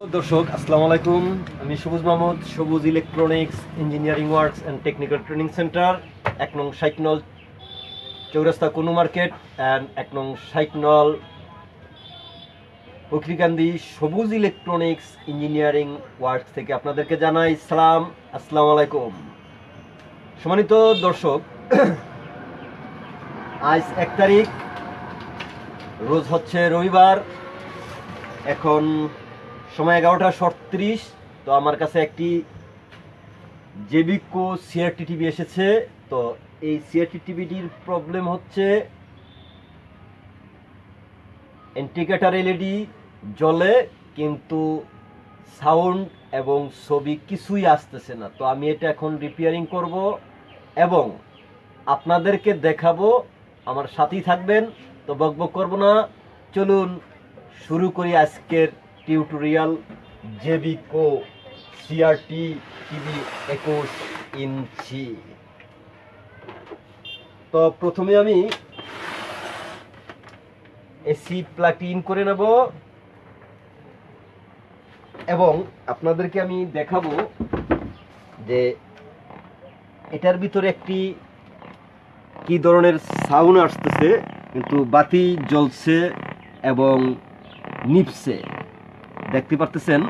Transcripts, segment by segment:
দর্শক, আসসালামু আলাইকুম। আমি Sabuj Mahmud, Sabuj electronics engineering works and technical training centre এক নং সাইকনল চৌরাস্তা কোনো মার্কেট অ্যান্ড এক নং সাইকনল বকরিকান্দি সবুজ ইলেকট্রনিক্স ইঞ্জিনিয়ারিং ওয়ার্কস থেকে আপনাদেরকে জানাই সালাম, আসসালামু আলাইকুম। সম্মানিত দর্শক, আজ এক তারিখ, রোজ হচ্ছে রবিবার। এখন সময় এগারোটা সত্রিশ তো আমার কাছে একটি জেবিকো সিআরটি টিভি এসেছে। তো এই সিআরটি টিভিটির প্রবলেম হচ্ছে ইন্ডিকেটার এলইডি জ্বলে, কিন্তু সাউন্ড এবং ছবি কিছুই আসতেছে না। তো আমি এটা এখন রিপেয়ারিং করব এবং আপনাদেরকে দেখাবো, আমার সাথেই থাকবেন, তো বকবক করব না। চলুন, শুরু করি আজকের টিউটোরিয়াল জেবিকো সিআরটি টিভি একুশ ইঞ্চি। তো প্রথমে আমি এসি প্লাগটি ইন করে নেব এবং আপনাদেরকে আমি দেখাবো যে এটার ভিতরে একটি কি ধরনের সাউন্ড আসতেছে, কিন্তু বাতি জ্বলছে এবং নিপছে দেখতে পারতেছেন?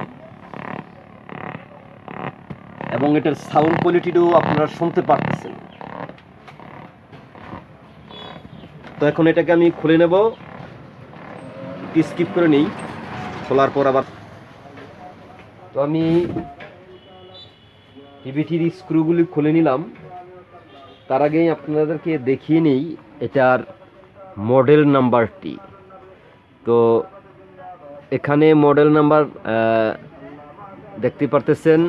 এবং এটার সাউন্ড কোয়ালিটিটাও আপনারা শুনতে পারতেছেন। তো এখন এটাকে আমি খুলে নেব। স্কিপ করে নেই। খোলার পর আবার তো আমি টিভিটির স্ক্রুগুলি খুলে নিলাম। তার আগেই আপনাদেরকে দেখিয়ে নেই এটার মডেল নাম্বারটি তো এখানে মডেল নাম্বার দেখতে পারতেছেন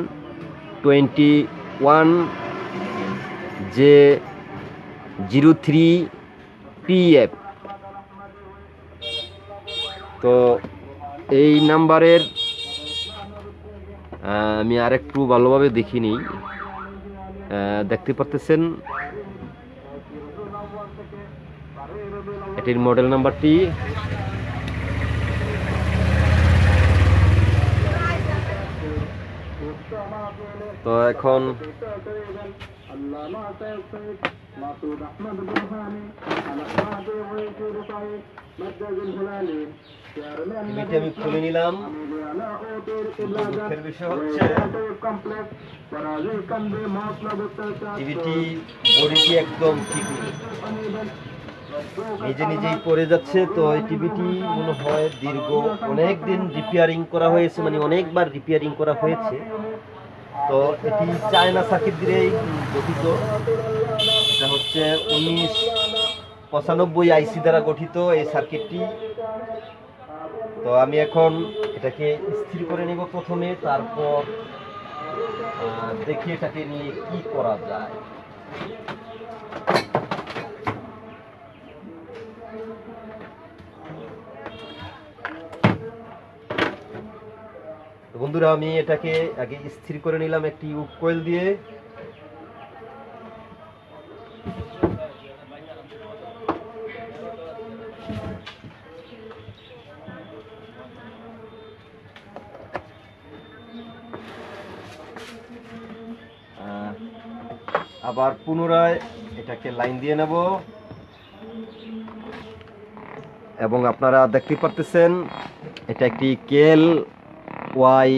twenty one J zero three PF তো এই নাম্বারের আমি আর একটু ভালোভাবে দেখিনি। দেখতে পারতেছেন? এটির মডেল নাম্বারটি তো এখন আমি খুলে নিলাম। দুঃখের বিষয় হচ্ছে টিভিটি বডিটি একদম ঠিক নেই। নিজে নিজেই পড়ে যাচ্ছে, তো এই টিভিটি মনে হয় দীর্ঘ অনেক দিন রিপেয়ারিং করা হয়েছে মানে অনেকবার রিপেয়ারিং করা হয়েছে। তো এটি চায়না সার্কিট দিয়েই গঠিত। এটা হচ্ছে উনিশ পঁচানব্বই আইসি দ্বারা গঠিত এই সার্কিটটি তো আমি এখন এটাকে স্থির করে নিব প্রথমে, তারপর দেখি এটাকে নিয়ে কি করা যায়। বন্ধুরা, আমি এটাকে আগে স্থির করে নিলাম একটি কোয়েল দিয়ে। আবার পুনরায় এটাকে লাইন দিয়ে নেব। এবং আপনারা দেখতে পারতেছেন, এটা একটি কেল। ওয়াই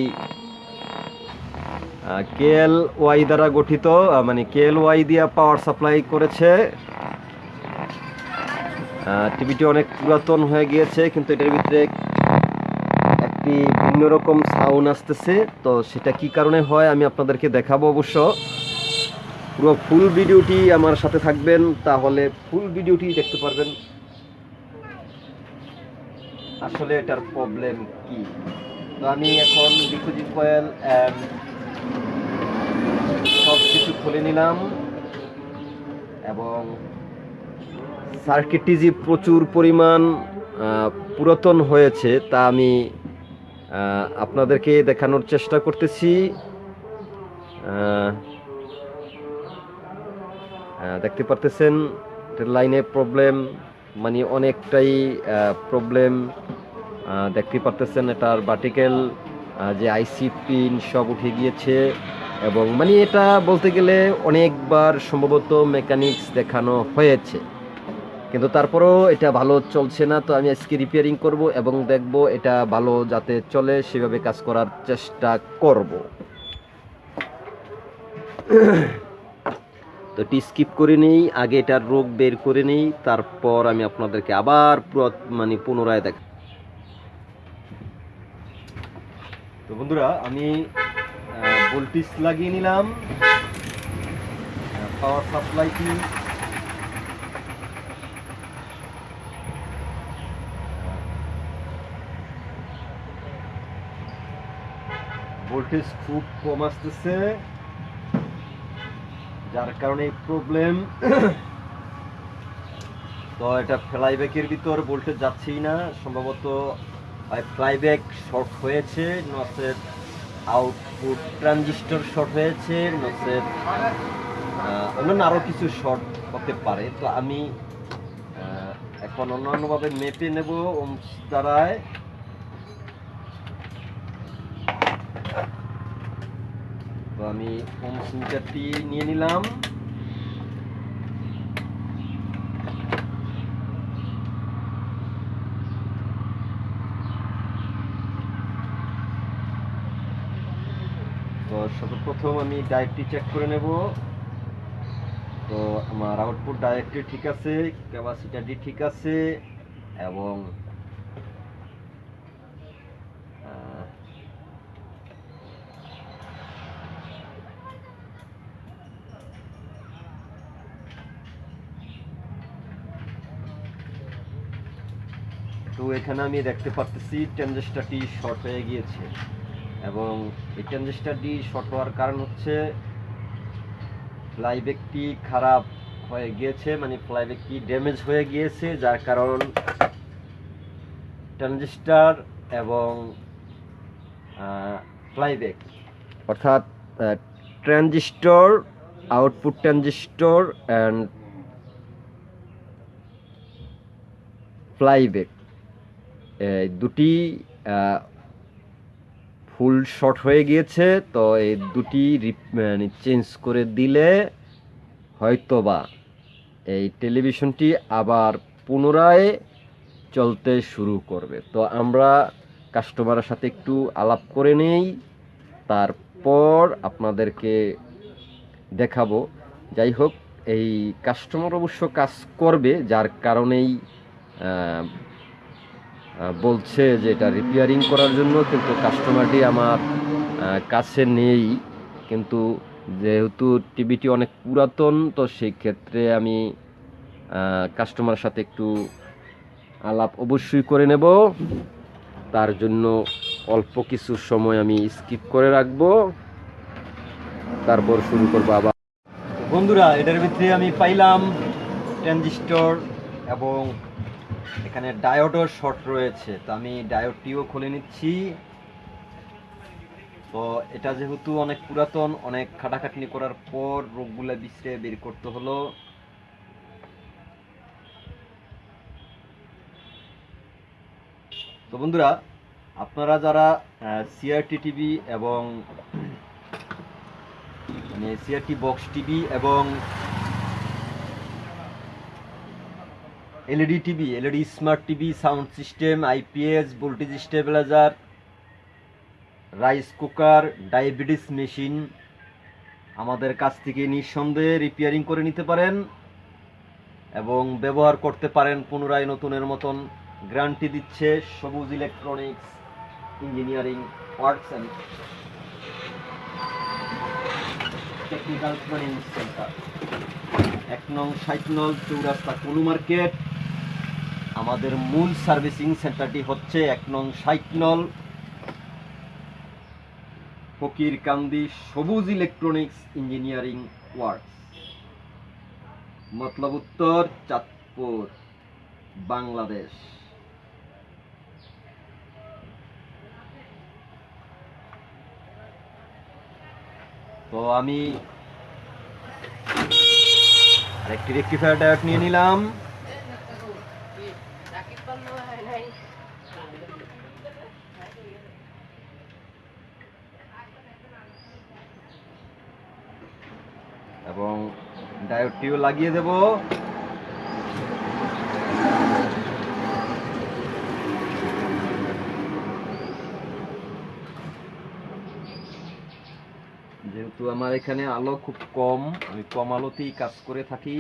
কেএল ওয়াই দ্বারা গঠিত মানে কেএল ওয়াই দিয়ে পাওয়ার সাপ্লাই করেছে। টিভিটি অনেক পুরাতন হয়ে গিয়েছে, কিন্তু এটার ভিতরে একটি ভিন্ন রকম সাউন্ড আসতেছে। তো সেটা কি কারণে হয় আমি আপনাদেরকে দেখাবো অবশ্য। পুরো ফুল ভিডিওটি আমার সাথে থাকবেন, তাহলে ফুল ভিডিওটি দেখতে পারবেন। আসলে এটার প্রবলেম কি? তো আমি এখন ডিকুজিং কয়েল সব কিছু খুলে নিলাম এবং সার্কিটটি যে প্রচুর পরিমাণ পুরাতন হয়েছে তা আমি আপনাদেরকে দেখানোর চেষ্টা করতেছি। দেখতে পারতেছেন লাইনে প্রবলেম মানে অনেকটাই প্রবলেম দেখতে পারতেছেন এটার ভার্টিক্যাল যে আইসি পিন সব উঠে গিয়েছে এবং মানে এটা বলতে গেলে অনেকবার সম্ভবত মেকানিক্স দেখানো হয়েছে। কিন্তু তারপরেও এটা ভালো চলছে না, তো আমি আজকে রিপেয়ারিং করব এবং দেখব এটা ভালো যাতে চলে, সেভাবে কাজ করার চেষ্টা করব। তো এটি স্কিপ করে নিই, আগে এটার রোগ বের করে নিই, তারপর আমি আপনাদেরকে আবার মানে পুনরায় দেখ তো বন্ধুরা, আমি ভোল্টেজ লাগিয়ে নিলাম পাওয়ার সাপ্লাইটি ভোল্টেজ খুব কম আসতেছে, যার কারণে প্রবলেম তো এটা ফ্লাইব্যাকের ভিতর ভোল্টেজ যাচ্ছেই না, সম্ভবত ফ্লাইব্যাক শর্ট হয়েছে নচেত আউটপুট ট্রানজিস্টর শর্ট হয়েছে আহ, অন্যান্য আরও কিছু শর্ট হতে পারে। তো আমি এখন অন্যান্যভাবে মেপে নেব দ্বারায়। তো আমি ওমস মিটারটি নিয়ে নিলাম। তো সর্বপ্রথম আমি ডায়েটটি চেক করে নেব। তো আমার আউটপুট ডায়েটটি ঠিক আছে ক্যাপাসিটারটি ঠিক আছে, এবং তো এখানে আমি দেখতে পারতেছি ট্রানজিস্টারটি শর্ট হয়ে গিয়েছে। এবং এই ট্রানজিস্টারটি শর্ট হওয়ার কারণ হচ্ছে ফ্লাইব্যাকটি খারাপ হয়ে গিয়েছে মানে ফ্লাইব্যাকটি ড্যামেজ হয়ে গিয়েছে, যার কারণ ট্রানজিস্টার এবং ফ্লাইব্যাক অর্থাৎ transistor, output transistor and flyback এই দুটি ফুল শর্ট হয়ে গিয়েছে, তো এই দুটি মানে চেঞ্জ করে দিলে হয়তোবা এই টেলিভিশনটি আবার পুনরায় চলতে শুরু করবে। তো আমরা কাস্টমারের সাথে একটু আলাপ করে নেই, তারপর আপনাদেরকে দেখাবো। যাই হোক, এই কাস্টমার অবশ্য কাজ করবে, যার কারণেই বলছে যে এটা রিপেয়ারিং করার জন্য, কিন্তু কাস্টমারটি আমার কাছে নেই। কিন্তু যেহেতু টিভিটি অনেক পুরাতন, তো সেই ক্ষেত্রে আমি কাস্টমারের সাথে একটু আলাপ অবশ্যই করে নেব। তার জন্য অল্প কিছু সময় আমি স্কিপ করে রাখব। তারপর শুরু করব আবার। বন্ধুরা, এটার ভিতরে আমি পাইলাম ট্রানজিস্টর এবং এখানে ডায়োডও শর্ট রয়েছে, তো আমি ডায়োডটিও খুলে নিচ্ছি। তো এটা যেহেতু অনেক পুরাতন, অনেক খাটাখাটনি করার পর রোগগুলা বিছড়ে বের করতে হলো। তো বন্ধুরা, আপনারা যারা সিআরটি টিভি এবং মানে সিআরটি বক্স টিভি এবং LED TV, LED smart TV, sound system, IPS, voltage stabiliser, rice cooker, diabetes machine. আমাদের কাছ থেকে নিঃসন্দেহে রিপেয়ারিং করে নিতে পারেন এবং ব্যবহার করতে পারেন পুনরায় নতুনের মতন। গ্যারান্টি দিচ্ছে Sabuj electronics, engineering works and technical training centre. এক নং ষাট নং চৌরাস্তা কোনু মার্কেট। আমাদের মূল সার্ভিসিং সেন্টারটি হচ্ছে এক নং ষাট নল ফকির কান্দি সবুজ ইলেকট্রনিক্স ইঞ্জিনিয়ারিং ওয়ার্কস। মতলব উত্তর, চাঁদপুর, বাংলাদেশ। তো আমি আরেকটি রেক্টিফায়ার ডায়োড নিয়ে নিলাম। এবং ডায়োডটিও লাগিয়ে দেব। যেহেতু আমার এখানে আলো খুব কম, আমি কম আলোতেই কাজ করে থাকি।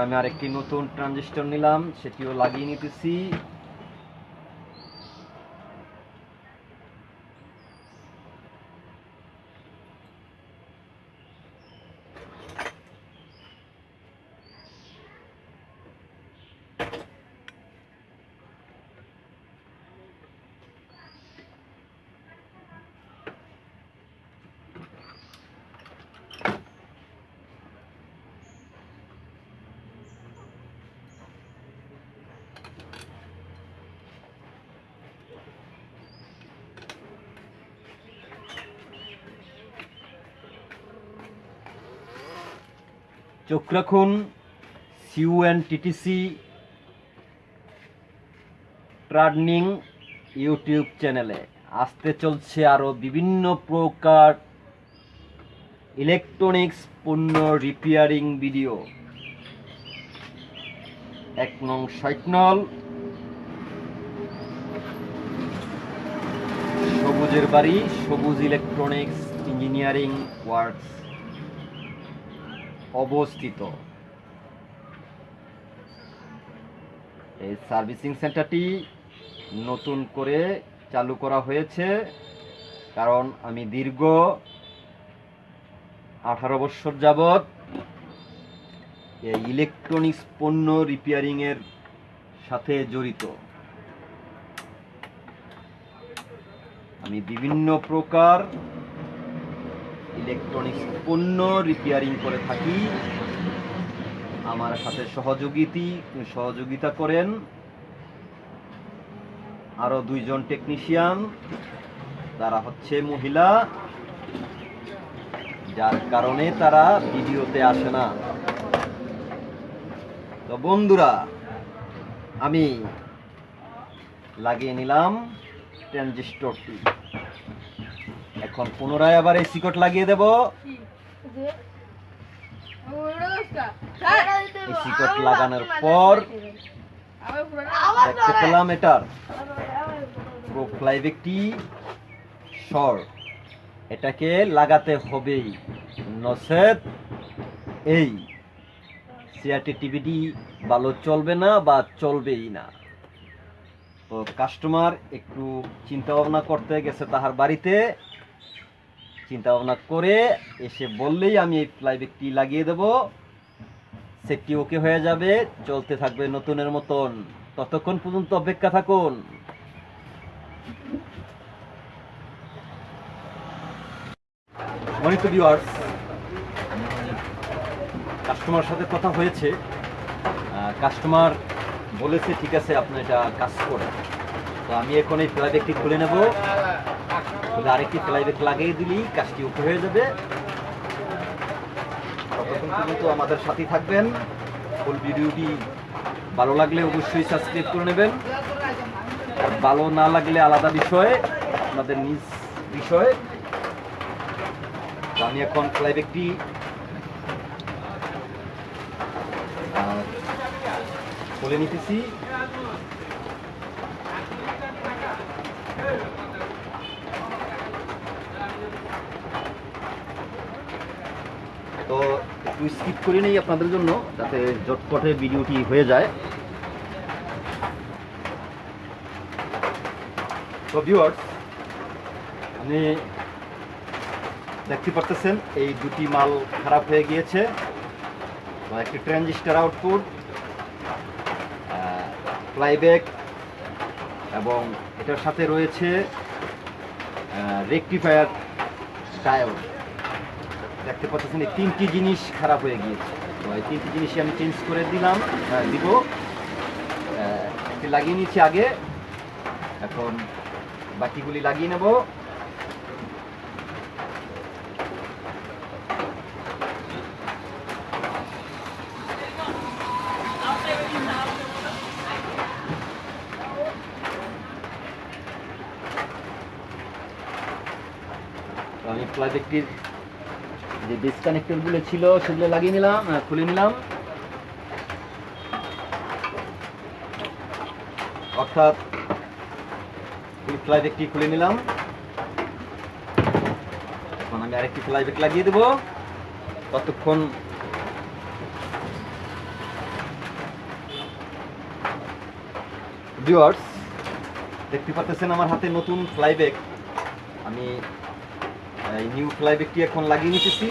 আমি আরেকটি নতুন ট্রানজিস্টর নিলাম সেটিও লাগিয়ে নিতেছি। চোখ রাখুন সিউএন টিটিসি ট্রার্নিং ইউটিউব চ্যানেলে আসতে চলছে আরও বিভিন্ন প্রকার ইলেকট্রনিক্স পণ্য রিপেয়ারিং ভিডিও এক নং সাইটনল। সবুজের বাড়ি, সবুজ ইলেকট্রনিক্স ইঞ্জিনিয়ারিং ওয়ার্কস অবস্থিত। এই সার্ভিসিং সেন্টারটি নতুন করে চালু করা হয়েছে, কারণ আমি দীর্ঘ আঠারো বছর যাবৎ এই ইলেকট্রনিক্স পণ্য রিপেয়ারিংয়ের সাথে জড়িত। আমি বিভিন্ন প্রকার ইলেকট্রনিক্স পণ্য রিপেয়ারিং করে থাকি। আমার সাথে সহযোগিতি সহযোগিতা করেন। আরও দুইজন টেকনিশিয়ান তারা হচ্ছে মহিলা, যার কারণে তারা ভিডিওতে আসে না। তো বন্ধুরা, আমি লাগিয়ে নিলাম ট্রানজিস্টরটি এখন পুনরায় আবার এই সিকট লাগিয়ে দেব। এই সিকট লাগানোর পর দেখতে পেলাম এটার প্রোফ্লাইভ একটি শর্ট এটাকে লাগাতে হবেই। নসেদ এই। সিআরটি টিভিটি ভালো চলবে না বা চলবেই না। তো কাস্টমার একটু চিন্তা ভাবনা করতে গেছে তাহার বাড়িতে। চিন্তা ভাবনা করে এসে বললেই আমি এই ফ্লাইব্যাগটি লাগিয়ে দেব। সেটটি ওকে হয়ে যাবে, চলতে থাকবে নতুনের মতন। ততক্ষণ পর্যন্ত অপেক্ষা থাকুন। কাস্টমার সাথে কথা হয়েছে। কাস্টমার বলেছে, ঠিক আছে, আপনি এটা কাজ করেন। তো আমি এখন এই ফ্লাইব্যাগটি খুলে নেব। খুলে আরেকটি ফ্লাইব্যাগ লাগিয়ে দিলেই কাজটি ওকে হয়ে যাবে। ততক্ষণ পর্যন্ত আমাদের সাথেই থাকবেন। ফুল ভিডিওটি ভালো লাগলে অবশ্যই সাবস্ক্রাইব করে নেবেন। আর ভালো না লাগলে আলাদা বিষয়, আপনাদের নিজ বিষয়। আমি এখন ফ্লাইব্যাগটি খুলে নিতেছি। তো একটু স্কিপ করে নেই আপনাদের জন্য, যাতে জটপটে ভিডিওটি হয়ে যায়। তো ভিউয়ার্স আপনি দেখতে পারতেছেন, এই দুটি মাল খারাপ হয়ে গিয়েছে একটি ট্রানজিস্টার আউটপুট ফ্লাইব্যাক এবং এটার সাথে রয়েছে রেকটিফায়ার ডায়োড দেখতে পাচ্ছেন এই তিনটি জিনিস খারাপ হয়ে গিয়েছে। তো এই তিনটি জিনিসই আমি চেঞ্জ করে দিলাম আহ, দিব। একটি লাগিয়ে নিয়েছি আগে। এখন বাকিগুলি লাগিয়ে নেব। আমি প্লাস্টিকটির যে ডিসকানেক্টরগুলো ছিল, সেগুলো লাগিয়ে নিলাম খুলে নিলাম। অর্থাৎ এই ফ্লাইব্যাগটি খুলে নিলাম। এখন আমি আরেকটি ফ্লাইব্যাগ লাগিয়ে দেবো। ততক্ষণ ভিউয়ার্স দেখতে পাচ্ছেন আমার হাতে নতুন ফ্লাইব্যাগ আমি এই নিউ ফ্লাইব্যাগটি এখন লাগিয়ে নিতেছি।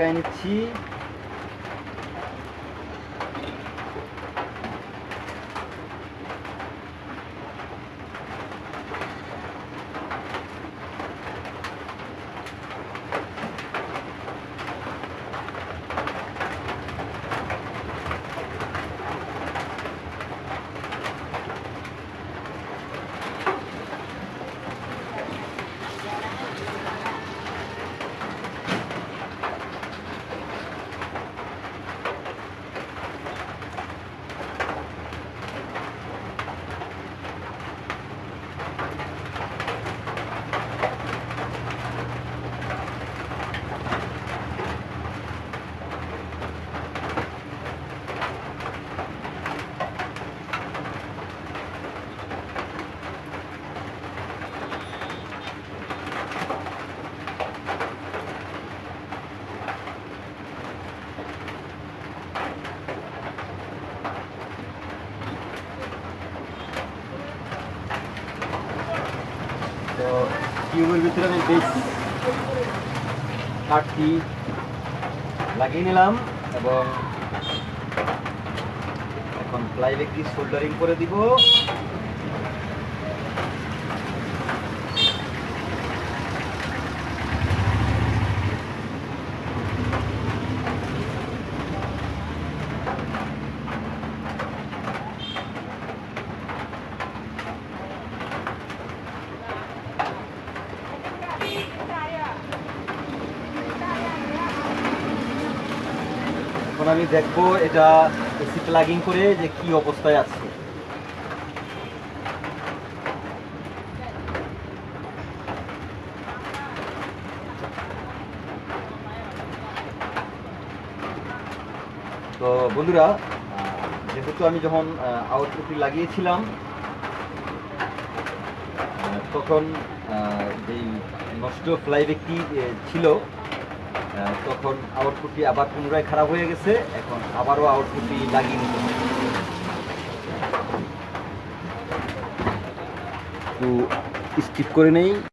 garantir টিউবের ভিতরে আমি বেশ কাঠটি লাগিয়ে নিলাম এবং এখন প্লাইব্যাগটি সোল্ডারিং করে দিব। দেখব এটা এসি প্লাগিং করে যে কি অবস্থায় আছে। তো বন্ধুরা যেহেতু আমি যখন আউটপুটটি লাগিয়েছিলাম তখন যেই নষ্ট ফ্লাইব্যাগটি ছিল আহ, তখন আউটপুটটি আবার পুনরায় খারাপ হয়ে গেছে, এখন আবারও আউটপুটটি লাগিয়ে নিতে হবে। একটু স্কিপ করে নেই।